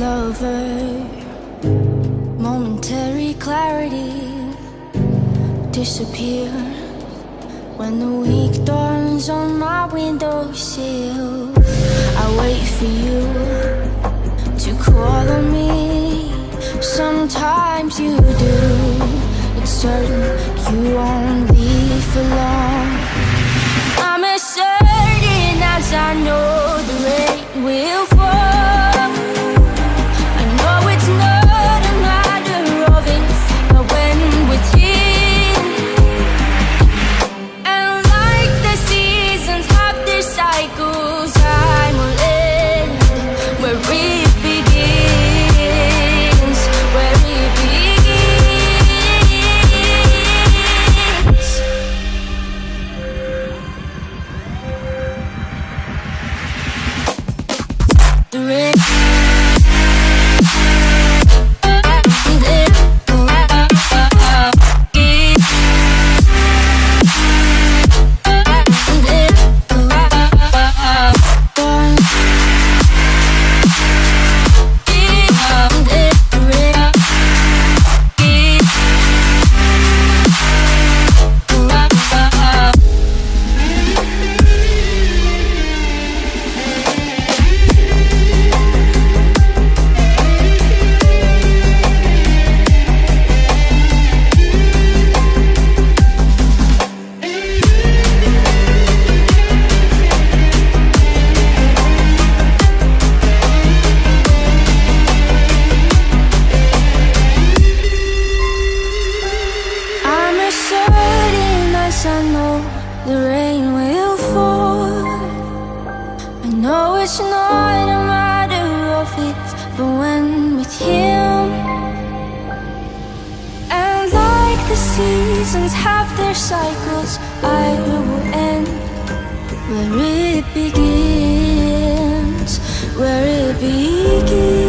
lover. Momentary clarity disappear when the week dawns on my windowsill. I wait for you to call on me. Sometimes you do. It's certain you won't be for long. I'm as certain as I know the rain will The. Know it's not a matter of if, but when with him. And like the seasons have their cycles, I will end where it begins, where it begins.